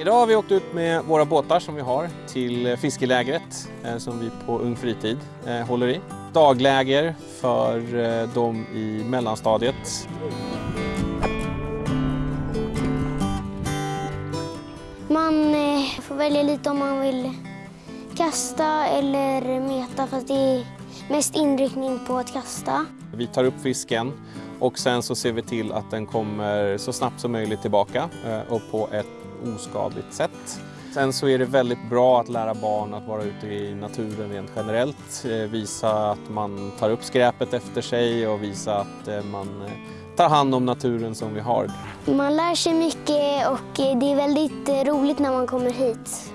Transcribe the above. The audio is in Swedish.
Idag har vi åkt ut med våra båtar som vi har till eh, fiskelägret eh, som vi på Ung Fritid eh, håller i. Dagläger för dem i mellanstadiet. Man får välja lite om man vill kasta eller meta fast det är mest inriktning på att kasta. Vi tar upp fisken och sen så ser vi till att den kommer så snabbt som möjligt tillbaka eh, och på ett oskadligt sätt. Sen så är det väldigt bra att lära barn att vara ute i naturen rent generellt. Eh, Visa att man tar upp skräpet efter sig och visa att eh, man tar hand om naturen som vi har. Man lär sig mycket och det är väldigt roligt när man kommer hit.